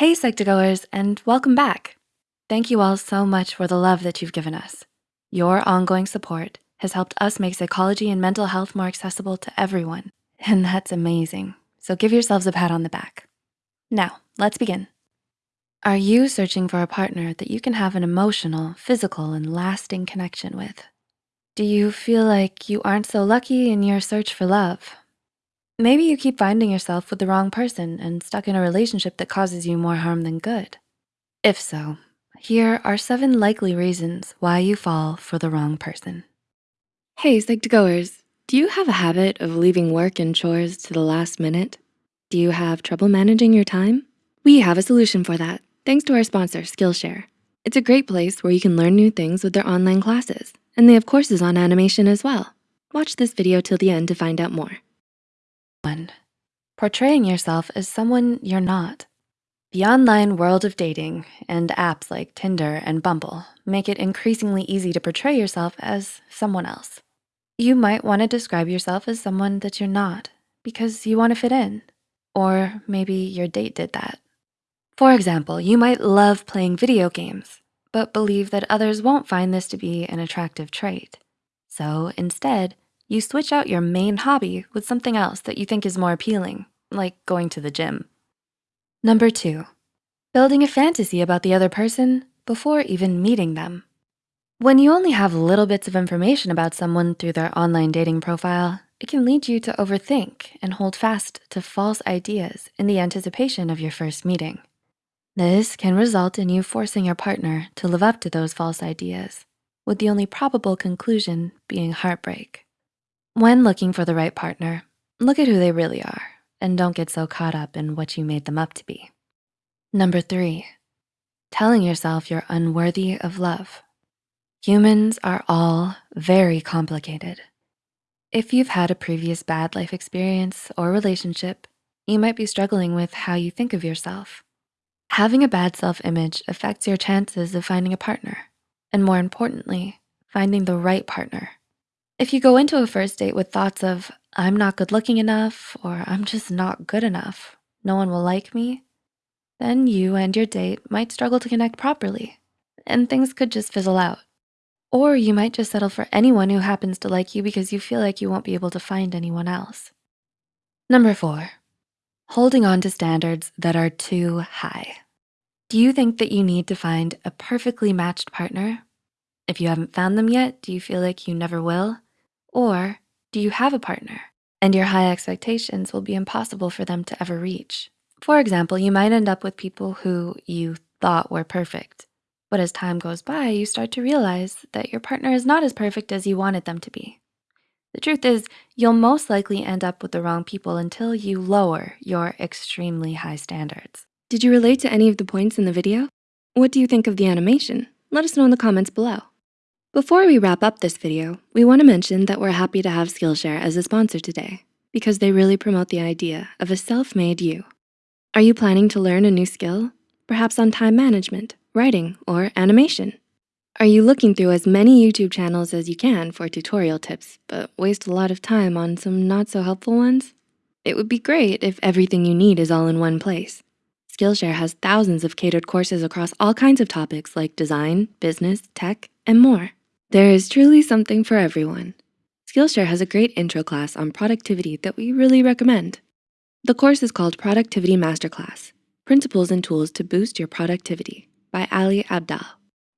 Hey, Psych2Goers, and welcome back. Thank you all so much for the love that you've given us. Your ongoing support has helped us make psychology and mental health more accessible to everyone, and that's amazing. So give yourselves a pat on the back. Now, let's begin. Are you searching for a partner that you can have an emotional, physical, and lasting connection with? Do you feel like you aren't so lucky in your search for love? Maybe you keep finding yourself with the wrong person and stuck in a relationship that causes you more harm than good. If so, here are seven likely reasons why you fall for the wrong person. Hey, Psych2Goers, do you have a habit of leaving work and chores to the last minute? Do you have trouble managing your time? We have a solution for that, thanks to our sponsor, Skillshare. It's a great place where you can learn new things with their online classes, and they have courses on animation as well. Watch this video till the end to find out more. One, portraying yourself as someone you're not. The online world of dating and apps like Tinder and Bumble make it increasingly easy to portray yourself as someone else. You might wanna describe yourself as someone that you're not because you wanna fit in, or maybe your date did that. For example, you might love playing video games, but believe that others won't find this to be an attractive trait. So instead, you switch out your main hobby with something else that you think is more appealing, like going to the gym. Number two, building a fantasy about the other person before even meeting them. When you only have little bits of information about someone through their online dating profile, it can lead you to overthink and hold fast to false ideas in the anticipation of your first meeting. This can result in you forcing your partner to live up to those false ideas, with the only probable conclusion being heartbreak. When looking for the right partner, look at who they really are and don't get so caught up in what you made them up to be. Number three, telling yourself you're unworthy of love. Humans are all very complicated. If you've had a previous bad life experience or relationship, you might be struggling with how you think of yourself. Having a bad self-image affects your chances of finding a partner, and more importantly, finding the right partner. If you go into a first date with thoughts of, I'm not good looking enough, or I'm just not good enough, no one will like me, then you and your date might struggle to connect properly and things could just fizzle out. Or you might just settle for anyone who happens to like you because you feel like you won't be able to find anyone else. Number four, holding on to standards that are too high. Do you think that you need to find a perfectly matched partner? If you haven't found them yet, do you feel like you never will? Or do you have a partner and your high expectations will be impossible for them to ever reach? For example, you might end up with people who you thought were perfect, but as time goes by, you start to realize that your partner is not as perfect as you wanted them to be. The truth is, you'll most likely end up with the wrong people until you lower your extremely high standards. Did you relate to any of the points in the video? What do you think of the animation? Let us know in the comments below. Before we wrap up this video, we wanna mention that we're happy to have Skillshare as a sponsor today because they really promote the idea of a self-made you. Are you planning to learn a new skill? Perhaps on time management, writing, or animation? Are you looking through as many YouTube channels as you can for tutorial tips, but waste a lot of time on some not so helpful ones? It would be great if everything you need is all in one place. Skillshare has thousands of catered courses across all kinds of topics like design, business, tech, and more. There is truly something for everyone. Skillshare has a great intro class on productivity that we really recommend. The course is called Productivity Masterclass, Principles and Tools to Boost Your Productivity by Ali Abdaal.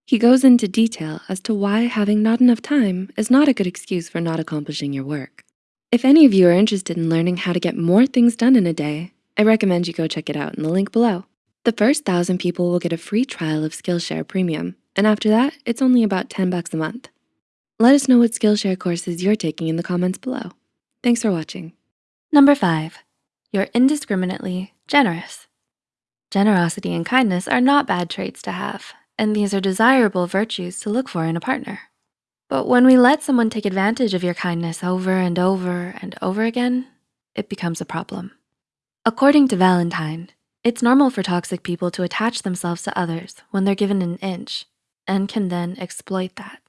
He goes into detail as to why having not enough time is not a good excuse for not accomplishing your work. If any of you are interested in learning how to get more things done in a day, I recommend you go check it out in the link below. The first thousand people will get a free trial of Skillshare Premium and after that, it's only about 10 bucks a month. Let us know what Skillshare courses you're taking in the comments below. Thanks for watching. Number five, you're indiscriminately generous. Generosity and kindness are not bad traits to have, and these are desirable virtues to look for in a partner. But when we let someone take advantage of your kindness over and over and over again, it becomes a problem. According to Valentine, it's normal for toxic people to attach themselves to others when they're given an inch and can then exploit that.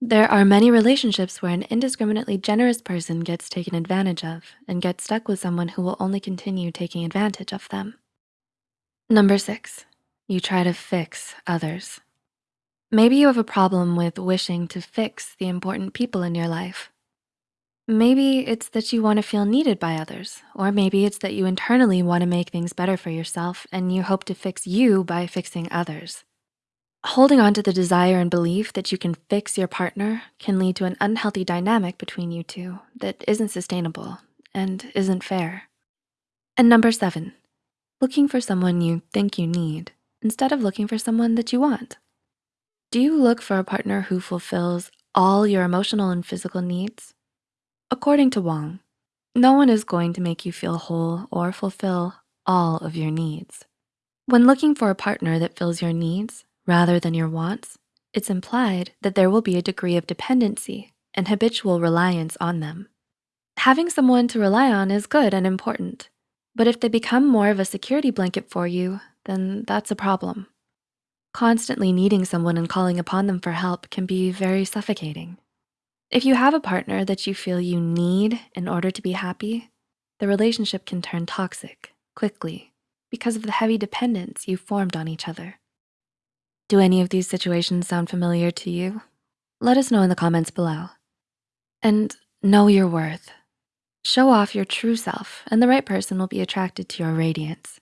There are many relationships where an indiscriminately generous person gets taken advantage of and gets stuck with someone who will only continue taking advantage of them. Number six, you try to fix others. Maybe you have a problem with wishing to fix the important people in your life. Maybe it's that you wanna feel needed by others, or maybe it's that you internally wanna make things better for yourself and you hope to fix you by fixing others. Holding on to the desire and belief that you can fix your partner can lead to an unhealthy dynamic between you two that isn't sustainable and isn't fair. And number seven, looking for someone you think you need instead of looking for someone that you want. Do you look for a partner who fulfills all your emotional and physical needs? According to Wong, no one is going to make you feel whole or fulfill all of your needs. When looking for a partner that fills your needs rather than your wants, it's implied that there will be a degree of dependency and habitual reliance on them. Having someone to rely on is good and important, but if they become more of a security blanket for you, then that's a problem. Constantly needing someone and calling upon them for help can be very suffocating. If you have a partner that you feel you need in order to be happy, the relationship can turn toxic quickly because of the heavy dependence you've formed on each other. Do any of these situations sound familiar to you? Let us know in the comments below. And know your worth. Show off your true self and the right person will be attracted to your radiance.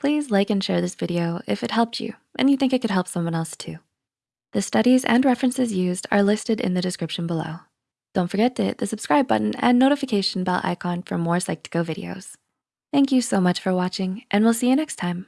Please like and share this video if it helped you and you think it could help someone else too. The studies and references used are listed in the description below. Don't forget to hit the subscribe button and notification bell icon for more Psych2Go videos. Thank you so much for watching and we'll see you next time.